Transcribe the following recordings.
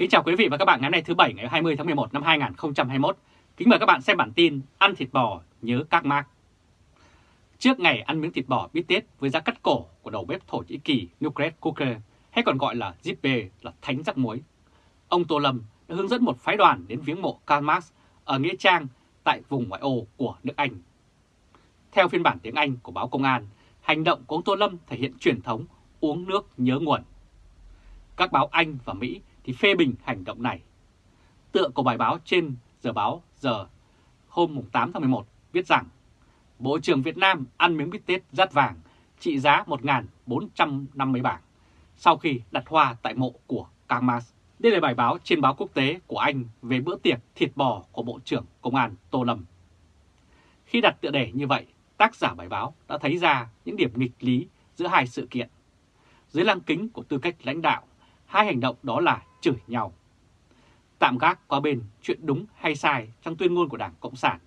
Kính chào quý vị và các bạn ngày hôm nay thứ Bảy ngày 20 tháng 11 năm 2021. Kính mời các bạn xem bản tin Ăn thịt bò nhớ các mác. Trước ngày ăn miếng thịt bò bít tết với giá cắt cổ của đầu bếp Thổ Nhĩ Kỳ Nukret Cooker hay còn gọi là Zippe là thánh rắc muối, ông Tô Lâm đã hướng dẫn một phái đoàn đến viếng mộ Karl Marx ở Nghĩa Trang tại vùng ngoại ô của nước Anh. Theo phiên bản tiếng Anh của báo Công an, hành động của ông Tô Lâm thể hiện truyền thống uống nước nhớ nguồn. Các báo Anh và Mỹ thì phê bình hành động này. Tựa của bài báo trên giờ báo giờ hôm 8 tháng 11 viết rằng Bộ trưởng Việt Nam ăn miếng bít tết rát vàng trị giá 1.450 bảng sau khi đặt hoa tại mộ của Karl Đây là bài báo trên báo quốc tế của Anh về bữa tiệc thịt bò của Bộ trưởng Công an Tô Lâm. Khi đặt tựa đề như vậy, tác giả bài báo đã thấy ra những điểm nghịch lý giữa hai sự kiện. Dưới lăng kính của tư cách lãnh đạo, hai hành động đó là chửi nhau. Tạm gác qua bên chuyện đúng hay sai trong tuyên ngôn của Đảng Cộng sản,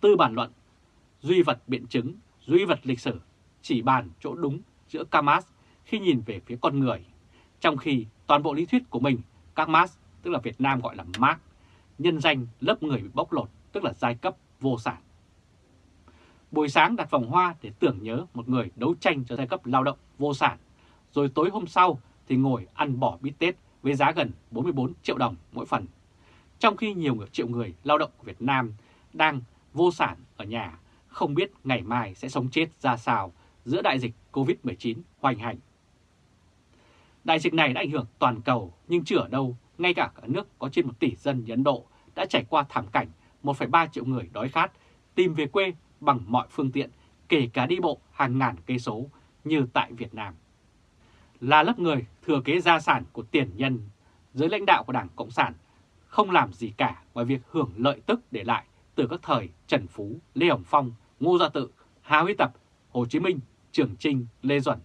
tư bản luận, duy vật biện chứng, duy vật lịch sử, chỉ bàn chỗ đúng giữa Kamas khi nhìn về phía con người, trong khi toàn bộ lý thuyết của mình, Kamas, tức là Việt Nam gọi là Marx, nhân danh lớp người bị bóc lột, tức là giai cấp vô sản. Buổi sáng đặt vòng hoa để tưởng nhớ một người đấu tranh cho giai cấp lao động vô sản, rồi tối hôm sau thì ngồi ăn bỏ bít tết với giá gần 44 triệu đồng mỗi phần. Trong khi nhiều người triệu người lao động của Việt Nam đang vô sản ở nhà, không biết ngày mai sẽ sống chết ra sao giữa đại dịch Covid-19 hoành hành. Đại dịch này đã ảnh hưởng toàn cầu nhưng chưa ở đâu, ngay cả cả nước có trên 1 tỷ dân như Ấn Độ đã trải qua thảm cảnh 1,3 triệu người đói khát tìm về quê bằng mọi phương tiện, kể cả đi bộ hàng ngàn cây số như tại Việt Nam là lớp người thừa kế gia sản của tiền nhân, dưới lãnh đạo của Đảng Cộng sản không làm gì cả ngoài việc hưởng lợi tức để lại từ các thời Trần Phú, Lê Hồng Phong, Ngô Gia Tự, Hà Huy Tập, Hồ Chí Minh, Trường Trinh, Lê Duẩn,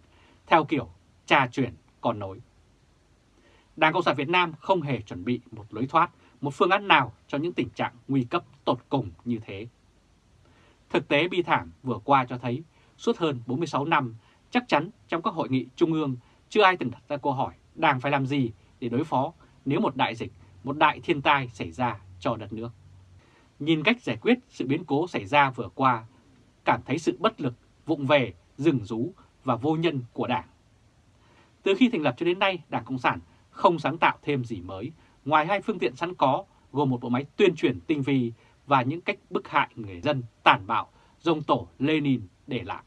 theo kiểu cha truyền còn nối. Đảng Cộng sản Việt Nam không hề chuẩn bị một lối thoát, một phương án nào cho những tình trạng nguy cấp tột cùng như thế. Thực tế bi thảm vừa qua cho thấy, suốt hơn 46 năm, chắc chắn trong các hội nghị trung ương chưa ai từng đặt ra câu hỏi Đảng phải làm gì để đối phó nếu một đại dịch, một đại thiên tai xảy ra cho đất nước. Nhìn cách giải quyết sự biến cố xảy ra vừa qua, cảm thấy sự bất lực, vụng về, rừng rú và vô nhân của Đảng. Từ khi thành lập cho đến nay, Đảng Cộng sản không sáng tạo thêm gì mới, ngoài hai phương tiện sẵn có gồm một bộ máy tuyên truyền tinh vi và những cách bức hại người dân tàn bạo dòng tổ Lenin để lại.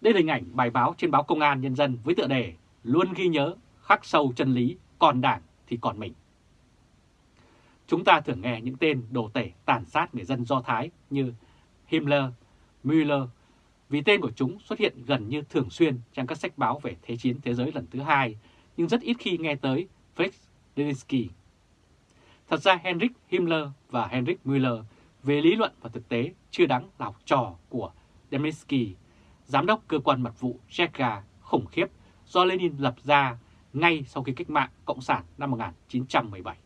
Đây là hình ảnh bài báo trên báo Công an Nhân dân với tựa đề Luôn ghi nhớ, khắc sâu chân lý, còn đảng thì còn mình. Chúng ta thường nghe những tên đồ tể tàn sát người dân Do Thái như Himmler, Müller, vì tên của chúng xuất hiện gần như thường xuyên trong các sách báo về Thế chiến thế giới lần thứ hai, nhưng rất ít khi nghe tới Fritz Leninski. Thật ra Heinrich Himmler và Heinrich Müller về lý luận và thực tế chưa đáng là học trò của Dembski giám đốc cơ quan mật vụ Cheka khủng khiếp do Lenin lập ra ngay sau khi cách mạng Cộng sản năm 1917.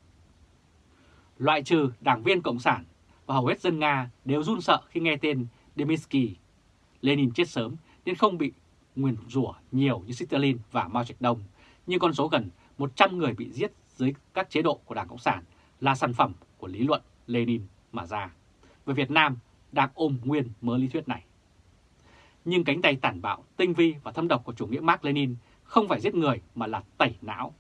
Loại trừ đảng viên Cộng sản và hầu hết dân Nga đều run sợ khi nghe tên Deminsky. Lenin chết sớm nên không bị nguyền rủa nhiều như Stalin và Mao Trạch Đông, nhưng con số gần 100 người bị giết dưới các chế độ của Đảng Cộng sản là sản phẩm của lý luận Lenin mà ra. Về Việt Nam đang ôm nguyên mớ lý thuyết này nhưng cánh tay tàn bạo, tinh vi và thâm độc của chủ nghĩa Mark Lenin không phải giết người mà là tẩy não.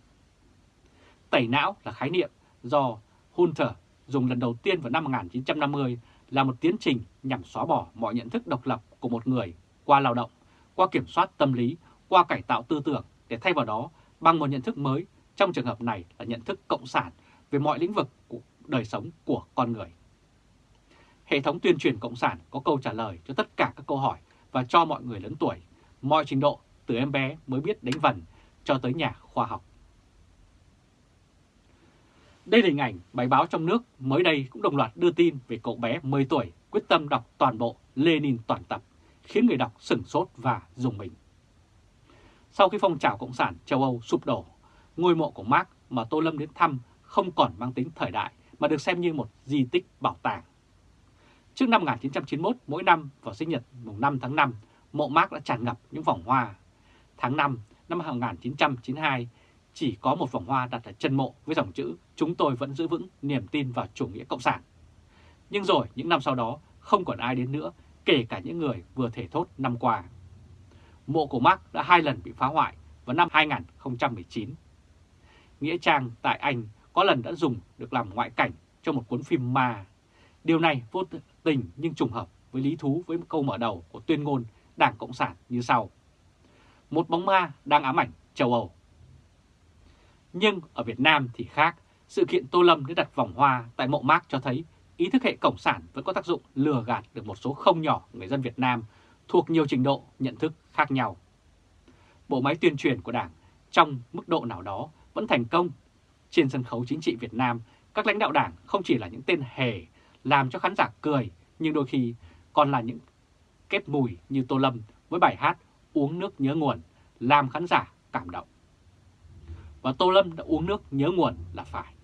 Tẩy não là khái niệm do Hunter dùng lần đầu tiên vào năm 1950 là một tiến trình nhằm xóa bỏ mọi nhận thức độc lập của một người qua lao động, qua kiểm soát tâm lý, qua cải tạo tư tưởng để thay vào đó bằng một nhận thức mới, trong trường hợp này là nhận thức cộng sản về mọi lĩnh vực của đời sống của con người. Hệ thống tuyên truyền cộng sản có câu trả lời cho tất cả các câu hỏi và cho mọi người lớn tuổi, mọi trình độ từ em bé mới biết đánh vần cho tới nhà khoa học. Đây là hình ảnh bài báo trong nước mới đây cũng đồng loạt đưa tin về cậu bé 10 tuổi quyết tâm đọc toàn bộ Lenin toàn tập, khiến người đọc sửng sốt và dùng mình. Sau khi phong trào Cộng sản châu Âu sụp đổ, ngôi mộ của Marx mà Tô Lâm đến thăm không còn mang tính thời đại mà được xem như một di tích bảo tàng. Trước năm 1991, mỗi năm vào sinh nhật mùng 5 tháng 5, mộ Mark đã tràn ngập những vòng hoa. Tháng 5 năm 1992, chỉ có một vòng hoa đặt ở chân mộ với dòng chữ chúng tôi vẫn giữ vững niềm tin vào chủ nghĩa cộng sản. Nhưng rồi những năm sau đó không còn ai đến nữa, kể cả những người vừa thể thốt năm qua. Mộ của Mark đã hai lần bị phá hoại vào năm 2019. Nghĩa trang tại Anh có lần đã dùng được làm ngoại cảnh cho một cuốn phim ma. Điều này vô tình nhưng trùng hợp với lý thú với câu mở đầu của tuyên ngôn Đảng Cộng sản như sau. Một bóng ma đang ám ảnh châu Âu. Nhưng ở Việt Nam thì khác, sự kiện Tô Lâm đã đặt vòng hoa tại mộ mác cho thấy ý thức hệ Cộng sản vẫn có tác dụng lừa gạt được một số không nhỏ người dân Việt Nam thuộc nhiều trình độ nhận thức khác nhau. Bộ máy tuyên truyền của Đảng trong mức độ nào đó vẫn thành công. Trên sân khấu chính trị Việt Nam, các lãnh đạo Đảng không chỉ là những tên hề làm cho khán giả cười, nhưng đôi khi còn là những kết mùi như Tô Lâm với bài hát Uống nước nhớ nguồn, làm khán giả cảm động. Và Tô Lâm đã uống nước nhớ nguồn là phải.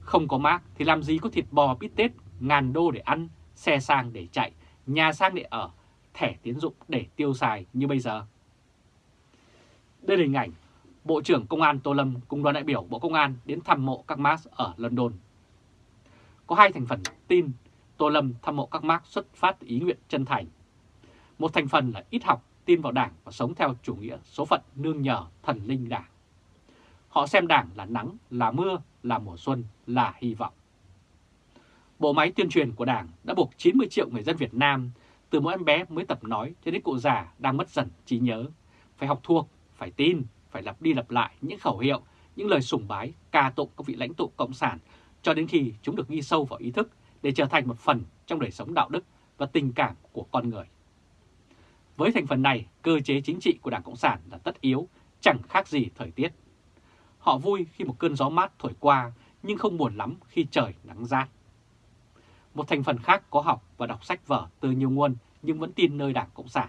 Không có mác thì làm gì có thịt bò bít tết, ngàn đô để ăn, xe sang để chạy, nhà sang để ở, thẻ tiến dụng để tiêu xài như bây giờ. Đây là hình ảnh Bộ trưởng Công an Tô Lâm cùng đoàn đại biểu Bộ Công an đến thăm mộ các Marx ở London. Có hai thành phần tin Tô Lâm thăm mộ các Marx xuất phát ý nguyện chân thành. Một thành phần là ít học, tin vào đảng và sống theo chủ nghĩa số phận nương nhờ thần linh đảng. Họ xem đảng là nắng, là mưa, là mùa xuân, là hy vọng. Bộ máy tuyên truyền của đảng đã buộc 90 triệu người dân Việt Nam, từ mỗi em bé mới tập nói cho đến cụ già đang mất dần trí nhớ, phải học thuộc, phải tin, phải lặp đi lặp lại những khẩu hiệu, những lời sùng bái, ca tụng các vị lãnh tụ Cộng sản cho đến khi chúng được ghi sâu vào ý thức để trở thành một phần trong đời sống đạo đức và tình cảm của con người. Với thành phần này, cơ chế chính trị của Đảng Cộng sản là tất yếu, chẳng khác gì thời tiết. Họ vui khi một cơn gió mát thổi qua, nhưng không buồn lắm khi trời nắng rát. Một thành phần khác có học và đọc sách vở từ nhiều nguồn nhưng vẫn tin nơi Đảng Cộng sản.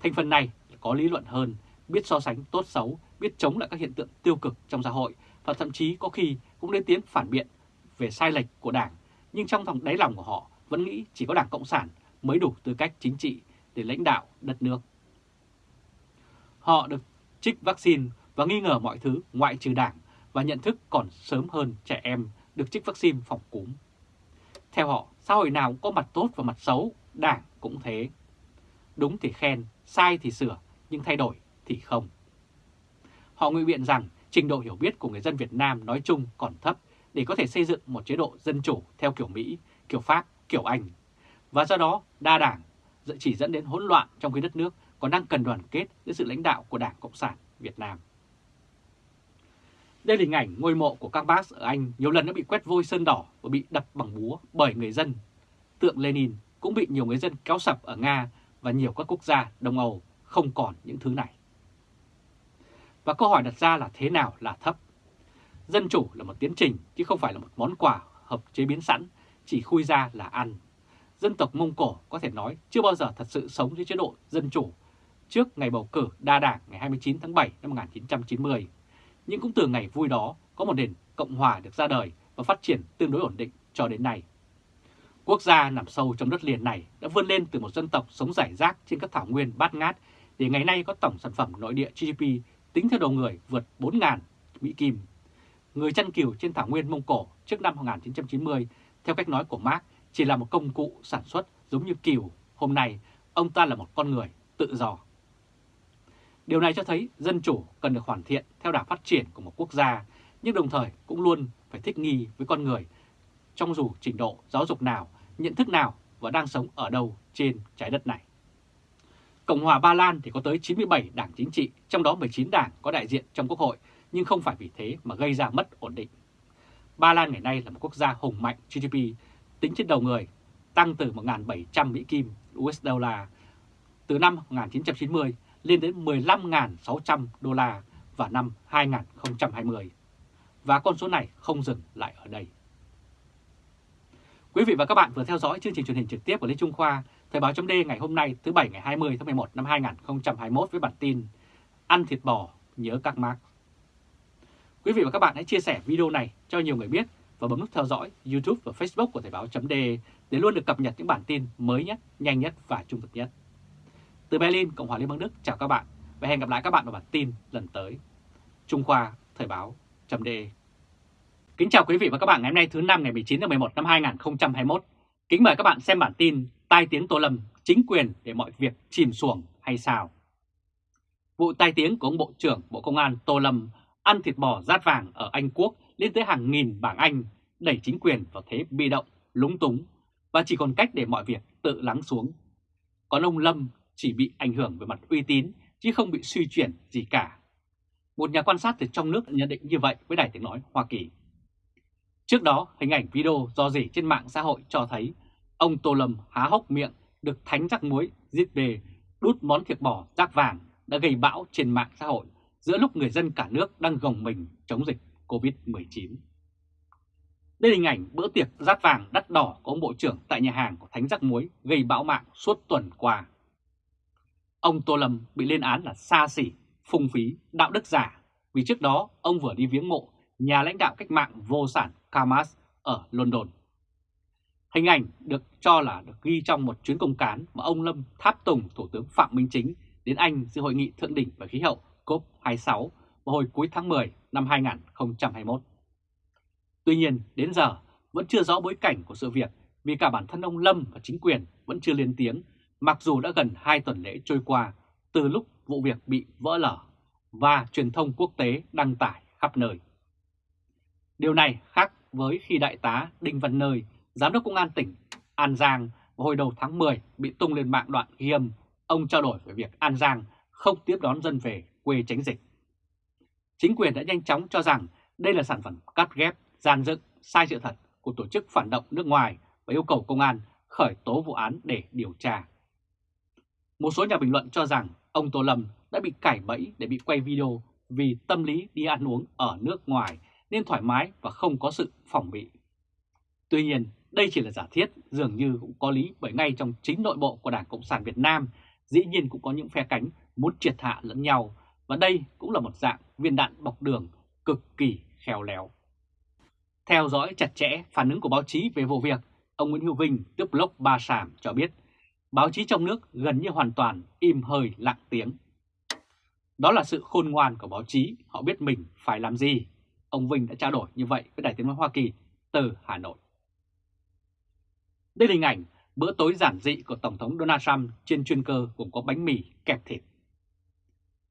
Thành phần này có lý luận hơn, biết so sánh tốt xấu, biết chống lại các hiện tượng tiêu cực trong xã hội và thậm chí có khi cũng lên tiếng phản biện về sai lệch của Đảng, nhưng trong thòng đáy lòng của họ vẫn nghĩ chỉ có Đảng Cộng sản mới đủ tư cách chính trị để lãnh đạo đất nước. Họ được trích vaccine và nghi ngờ mọi thứ ngoại trừ Đảng và nhận thức còn sớm hơn trẻ em được trích vaccine phòng cúm. Theo họ, xã hội nào cũng có mặt tốt và mặt xấu, Đảng cũng thế. Đúng thì khen, sai thì sửa, nhưng thay đổi thì không. Họ ngụy biện rằng trình độ hiểu biết của người dân Việt Nam nói chung còn thấp để có thể xây dựng một chế độ dân chủ theo kiểu Mỹ, kiểu Pháp, kiểu Anh. Và do đó đa đảng chỉ dẫn đến hỗn loạn trong khi đất nước còn đang cần đoàn kết dưới sự lãnh đạo của Đảng Cộng sản Việt Nam. Đây là hình ảnh ngôi mộ của các bác ở Anh nhiều lần đã bị quét vôi sơn đỏ và bị đập bằng búa bởi người dân. Tượng Lenin cũng bị nhiều người dân kéo sập ở Nga và nhiều các quốc gia Đông Âu không còn những thứ này. Và câu hỏi đặt ra là thế nào là thấp? Dân chủ là một tiến trình chứ không phải là một món quà hợp chế biến sẵn, chỉ khui ra là ăn. Dân tộc Mông Cổ có thể nói chưa bao giờ thật sự sống dưới chế độ dân chủ trước ngày bầu cử đa đảng ngày 29 tháng 7 năm 1990. Nhưng cũng từ ngày vui đó có một nền Cộng Hòa được ra đời và phát triển tương đối ổn định cho đến nay. Quốc gia nằm sâu trong đất liền này đã vươn lên từ một dân tộc sống rải rác trên các thảo nguyên bát ngát để ngày nay có tổng sản phẩm nội địa GDP tính theo đầu người vượt 4.000 Mỹ Kim. Người chăn cừu trên thảo nguyên Mông Cổ trước năm 1990, theo cách nói của Mark, chỉ là một công cụ sản xuất giống như cừu. Hôm nay, ông ta là một con người tự do. Điều này cho thấy dân chủ cần được hoàn thiện theo đà phát triển của một quốc gia, nhưng đồng thời cũng luôn phải thích nghi với con người trong dù trình độ giáo dục nào, nhận thức nào và đang sống ở đâu trên trái đất này. Cộng hòa Ba Lan thì có tới 97 đảng chính trị, trong đó 19 đảng có đại diện trong quốc hội, nhưng không phải vì thế mà gây ra mất ổn định. Ba Lan ngày nay là một quốc gia hùng mạnh GDP tính trên đầu người, tăng từ 1.700 Mỹ Kim USD từ năm 1990 lên đến 15.600 đô la vào năm 2020. Và con số này không dừng lại ở đây. Quý vị và các bạn vừa theo dõi chương trình truyền hình trực tiếp của Lê Trung Khoa Thời báo chấm ngày hôm nay thứ Bảy ngày 20 tháng 11 năm 2021 với bản tin Ăn thịt bò nhớ các mark. Quý vị và các bạn hãy chia sẻ video này cho nhiều người biết và bấm nút theo dõi YouTube và Facebook của Thời báo chấm để luôn được cập nhật những bản tin mới nhất, nhanh nhất và trung thực nhất. Từ Berlin, Cộng hòa Liên bang Đức chào các bạn và hẹn gặp lại các bạn vào bản tin lần tới. Trung Khoa, Thời báo, chấm đề. Kính chào quý vị và các bạn ngày hôm nay thứ năm ngày 19 tháng 11 năm 2021. Kính mời các bạn xem bản tin Tai tiếng Tô Lâm, chính quyền để mọi việc chìm xuồng hay sao? Vụ tai tiếng của ông Bộ trưởng Bộ Công an Tô Lâm ăn thịt bò rát vàng ở Anh Quốc lên tới hàng nghìn bảng Anh, đẩy chính quyền vào thế bị động, lúng túng và chỉ còn cách để mọi việc tự lắng xuống. Còn ông Lâm chỉ bị ảnh hưởng về mặt uy tín chứ không bị suy chuyển gì cả. Một nhà quan sát từ trong nước nhận định như vậy với Đài Tiếng Nói Hoa Kỳ. Trước đó, hình ảnh video do rỉ trên mạng xã hội cho thấy ông Tô Lâm há hốc miệng được thánh rắc muối giết về đút món thịt bò rác vàng đã gây bão trên mạng xã hội giữa lúc người dân cả nước đang gồng mình chống dịch COVID-19. Đây là hình ảnh bữa tiệc rát vàng đắt đỏ của ông Bộ trưởng tại nhà hàng của Thánh giác Muối gây bão mạng suốt tuần qua. Ông Tô Lâm bị lên án là xa xỉ, phung phí, đạo đức giả vì trước đó ông vừa đi viếng mộ nhà lãnh đạo cách mạng vô sản Kamas ở London. Hình ảnh được cho là được ghi trong một chuyến công cán mà ông Lâm tháp tùng Thủ tướng Phạm Minh Chính đến Anh dự hội nghị thượng đỉnh về khí hậu COP26 vào hồi cuối tháng 10 năm 2021. Tuy nhiên, đến giờ vẫn chưa rõ bối cảnh của sự việc vì cả bản thân ông Lâm và chính quyền vẫn chưa lên tiếng, mặc dù đã gần 2 tuần lễ trôi qua từ lúc vụ việc bị vỡ lở và truyền thông quốc tế đăng tải khắp nơi. Điều này khác với khi Đại tá Đinh Văn Nơi, Giám đốc Công an tỉnh An Giang vào hồi đầu tháng 10 bị tung lên mạng đoạn ghi âm, ông trao đổi về việc An Giang không tiếp đón dân về quê tránh dịch. Chính quyền đã nhanh chóng cho rằng đây là sản phẩm cắt ghép, gian dựng, sai sự thật của tổ chức phản động nước ngoài và yêu cầu công an khởi tố vụ án để điều tra. Một số nhà bình luận cho rằng ông Tô Lâm đã bị cải bẫy để bị quay video vì tâm lý đi ăn uống ở nước ngoài nên thoải mái và không có sự phòng bị. Tuy nhiên, đây chỉ là giả thiết dường như cũng có lý bởi ngay trong chính nội bộ của Đảng Cộng sản Việt Nam dĩ nhiên cũng có những phe cánh muốn triệt hạ lẫn nhau và đây cũng là một dạng viên đạn bọc đường cực kỳ khéo léo. Theo dõi chặt chẽ phản ứng của báo chí về vụ việc, ông Nguyễn Hữu Vinh, tức blog Ba Sàm cho biết báo chí trong nước gần như hoàn toàn im hơi lặng tiếng. Đó là sự khôn ngoan của báo chí, họ biết mình phải làm gì. Ông Vinh đã trao đổi như vậy với Đài Tiếng Nói Hoa Kỳ từ Hà Nội. Đây là hình ảnh bữa tối giản dị của Tổng thống Donald Trump trên chuyên cơ gồm có bánh mì kẹp thịt.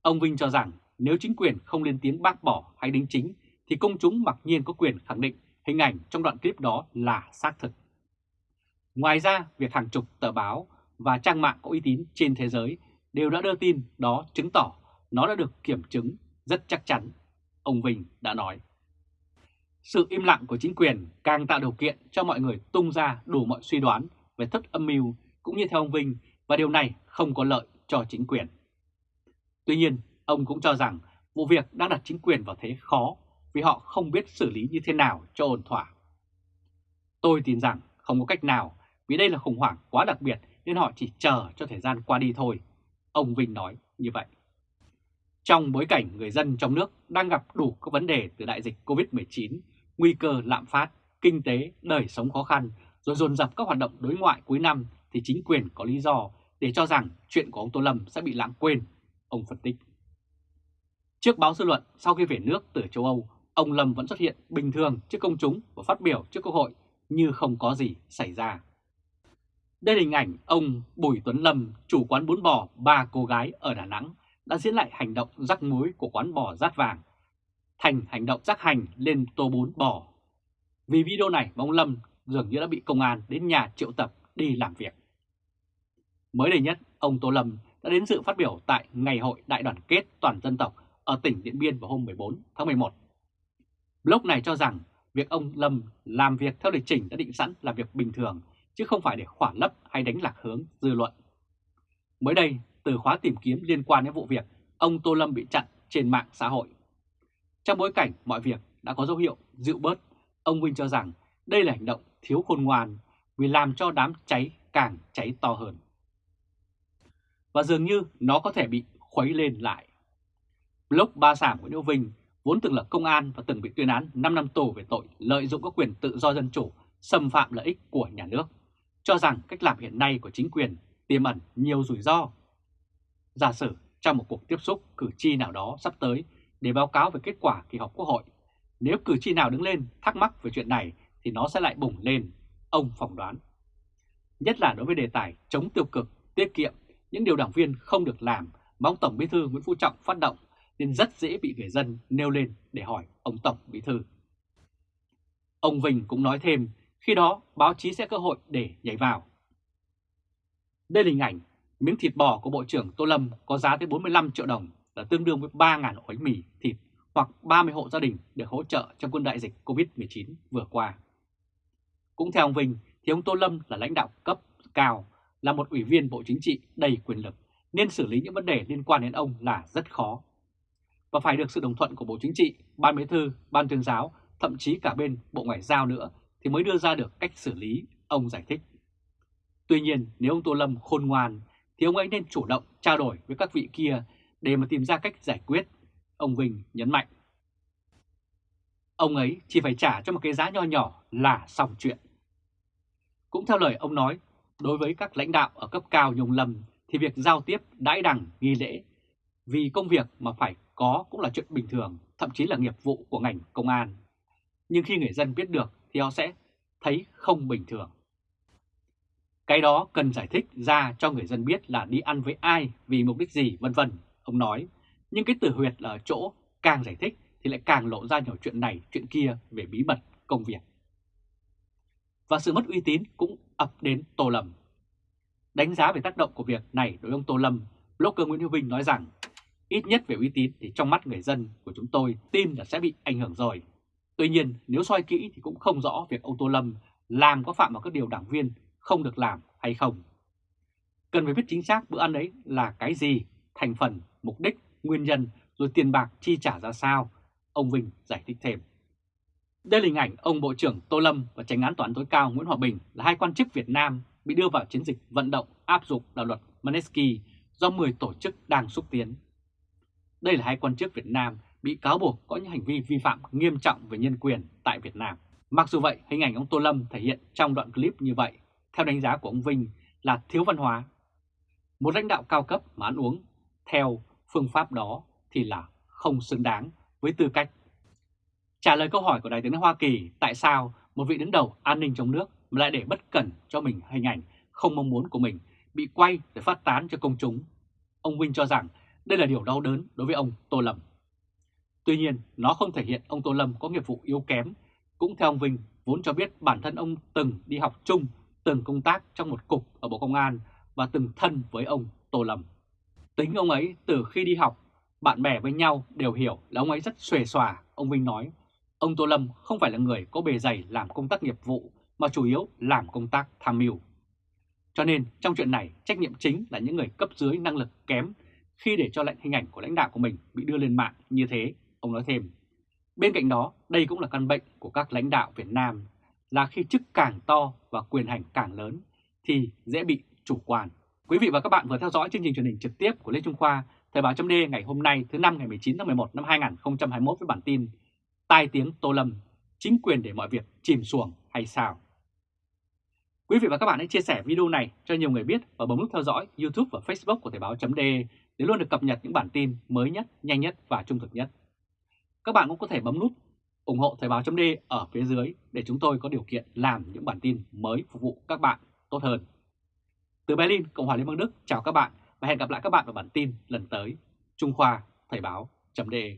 Ông Vinh cho rằng nếu chính quyền không lên tiếng bác bỏ hay đính chính thì công chúng mặc nhiên có quyền khẳng định hình ảnh trong đoạn clip đó là xác thực. Ngoài ra, việc hàng chục tờ báo và trang mạng có uy tín trên thế giới đều đã đưa tin đó chứng tỏ nó đã được kiểm chứng rất chắc chắn, ông Vinh đã nói. Sự im lặng của chính quyền càng tạo điều kiện cho mọi người tung ra đủ mọi suy đoán về thất âm mưu cũng như theo ông Vinh và điều này không có lợi cho chính quyền. Tuy nhiên, ông cũng cho rằng vụ việc đã đặt chính quyền vào thế khó vì họ không biết xử lý như thế nào cho ổn thỏa. Tôi tin rằng không có cách nào vì đây là khủng hoảng quá đặc biệt nên họ chỉ chờ cho thời gian qua đi thôi. Ông Vinh nói như vậy. Trong bối cảnh người dân trong nước đang gặp đủ các vấn đề từ đại dịch COVID-19, nguy cơ lạm phát, kinh tế, đời sống khó khăn, rồi dồn dập các hoạt động đối ngoại cuối năm thì chính quyền có lý do để cho rằng chuyện của ông Tô Lâm sẽ bị lãng quên, ông phân tích. Trước báo dư luận, sau khi về nước từ châu Âu, ông Lâm vẫn xuất hiện bình thường trước công chúng và phát biểu trước Quốc hội như không có gì xảy ra. Đây là hình ảnh ông Bùi Tuấn Lâm, chủ quán bún bò ba cô gái ở Đà Nẵng đã diễn lại hành động rắc muối của quán bò rát vàng thành hành động rắc hành lên tô bún bò. Vì video này ông Lâm dường như đã bị công an đến nhà triệu tập đi làm việc. Mới đây nhất, ông Tô Lâm đã đến dự phát biểu tại Ngày hội Đại đoàn kết toàn dân tộc ở tỉnh Điện Biên vào hôm 14 tháng 11. Blog này cho rằng việc ông Lâm làm việc theo lịch trình đã định sẵn là việc bình thường, chứ không phải để khỏa lấp hay đánh lạc hướng dư luận. Mới đây, từ khóa tìm kiếm liên quan đến vụ việc, ông Tô Lâm bị chặn trên mạng xã hội. Trong bối cảnh mọi việc đã có dấu hiệu dịu bớt, ông Vinh cho rằng đây là hành động thiếu khôn ngoan vì làm cho đám cháy càng cháy to hơn. Và dường như nó có thể bị khuấy lên lại. Blog Ba Sảm của Đỗ Vinh vốn từng là công an và từng bị tuyên án 5 năm tù về tội lợi dụng các quyền tự do dân chủ, xâm phạm lợi ích của nhà nước, cho rằng cách làm hiện nay của chính quyền tiềm ẩn nhiều rủi ro. Giả sử trong một cuộc tiếp xúc cử tri nào đó sắp tới, để báo cáo về kết quả kỳ họp Quốc hội. Nếu cử tri nào đứng lên thắc mắc về chuyện này thì nó sẽ lại bùng lên, ông phỏng đoán. Nhất là đối với đề tài chống tiêu cực, tiết kiệm, những điều đảng viên không được làm mà ông Tổng Bí thư Nguyễn Phú Trọng phát động nên rất dễ bị người dân nêu lên để hỏi ông Tổng Bí thư. Ông Vinh cũng nói thêm, khi đó báo chí sẽ cơ hội để nhảy vào. Đây là hình ảnh miếng thịt bò của Bộ trưởng Tô Lâm có giá tới 45 triệu đồng là tương đương với 3.000 ổ bánh mì thịt hoặc 30 hộ gia đình được hỗ trợ trong quân đại dịch COVID-19 vừa qua. Cũng theo ông Vinh thì ông Tô Lâm là lãnh đạo cấp cao, là một ủy viên Bộ Chính trị đầy quyền lực nên xử lý những vấn đề liên quan đến ông là rất khó. Và phải được sự đồng thuận của Bộ Chính trị, Ban Bí thư, Ban tuyên giáo, thậm chí cả bên Bộ Ngoại giao nữa thì mới đưa ra được cách xử lý, ông giải thích. Tuy nhiên nếu ông Tô Lâm khôn ngoan thì ông ấy nên chủ động trao đổi với các vị kia để mà tìm ra cách giải quyết, ông Vinh nhấn mạnh. Ông ấy chỉ phải trả cho một cái giá nho nhỏ là xong chuyện. Cũng theo lời ông nói, đối với các lãnh đạo ở cấp cao nhung lầm thì việc giao tiếp đãi đằng nghi lễ vì công việc mà phải có cũng là chuyện bình thường, thậm chí là nghiệp vụ của ngành công an. Nhưng khi người dân biết được thì họ sẽ thấy không bình thường. Cái đó cần giải thích ra cho người dân biết là đi ăn với ai, vì mục đích gì, vân vân. Ông nói, nhưng cái từ huyệt là ở chỗ càng giải thích thì lại càng lộ ra nhiều chuyện này, chuyện kia về bí mật công việc. Và sự mất uy tín cũng ập đến Tô Lâm. Đánh giá về tác động của việc này đối với ông Tô Lâm, blogger Nguyễn Hữu Vinh nói rằng ít nhất về uy tín thì trong mắt người dân của chúng tôi tin là sẽ bị ảnh hưởng rồi. Tuy nhiên nếu soi kỹ thì cũng không rõ việc ông Tô Lâm làm có phạm vào các điều đảng viên không được làm hay không. Cần phải biết chính xác bữa ăn ấy là cái gì, thành phần, mục đích, nguyên nhân, rồi tiền bạc chi trả ra sao, ông Vinh giải thích thêm. Đây là hình ảnh ông Bộ trưởng Tô Lâm và Tránh án Tòa án tối cao Nguyễn Hòa Bình là hai quan chức Việt Nam bị đưa vào chiến dịch vận động áp dụng đạo luật Manesky do 10 tổ chức đang xúc tiến. Đây là hai quan chức Việt Nam bị cáo buộc có những hành vi vi phạm nghiêm trọng về nhân quyền tại Việt Nam. Mặc dù vậy, hình ảnh ông Tô Lâm thể hiện trong đoạn clip như vậy theo đánh giá của ông Vinh là thiếu văn hóa. Một lãnh đạo cao cấp mà ăn uống theo phương pháp đó thì là không xứng đáng với tư cách. Trả lời câu hỏi của Đại tướng Hoa Kỳ tại sao một vị đứng đầu an ninh trong nước mà lại để bất cẩn cho mình hình ảnh không mong muốn của mình bị quay để phát tán cho công chúng. Ông Vinh cho rằng đây là điều đau đớn đối với ông Tô Lâm. Tuy nhiên, nó không thể hiện ông Tô Lâm có nghiệp vụ yếu kém. Cũng theo ông Vinh, vốn cho biết bản thân ông từng đi học chung từng công tác trong một cục ở Bộ Công an và từng thân với ông Tô Lâm. Tính ông ấy từ khi đi học, bạn bè với nhau đều hiểu là ông ấy rất xuề xòa, ông Vinh nói. Ông Tô Lâm không phải là người có bề dày làm công tác nghiệp vụ mà chủ yếu làm công tác tham mưu. Cho nên trong chuyện này trách nhiệm chính là những người cấp dưới năng lực kém khi để cho lệnh hình ảnh của lãnh đạo của mình bị đưa lên mạng như thế, ông nói thêm. Bên cạnh đó, đây cũng là căn bệnh của các lãnh đạo Việt Nam là khi chức càng to và quyền hành càng lớn thì dễ bị chủ quan. Quý vị và các bạn vừa theo dõi chương trình truyền hình trực tiếp của Lê Trung Khoa, Thời báo chấm ngày hôm nay thứ năm ngày 19 tháng 11 năm 2021 với bản tin Tai tiếng Tô Lâm, chính quyền để mọi việc chìm xuồng hay sao? Quý vị và các bạn hãy chia sẻ video này cho nhiều người biết và bấm nút theo dõi YouTube và Facebook của Thời báo .de để luôn được cập nhật những bản tin mới nhất, nhanh nhất và trung thực nhất. Các bạn cũng có thể bấm nút ủng hộ Thời báo .de ở phía dưới để chúng tôi có điều kiện làm những bản tin mới phục vụ các bạn tốt hơn. Từ Berlin, Cộng hòa Liên bang Đức, chào các bạn và hẹn gặp lại các bạn vào bản tin lần tới. Trung Khoa, Thời báo .de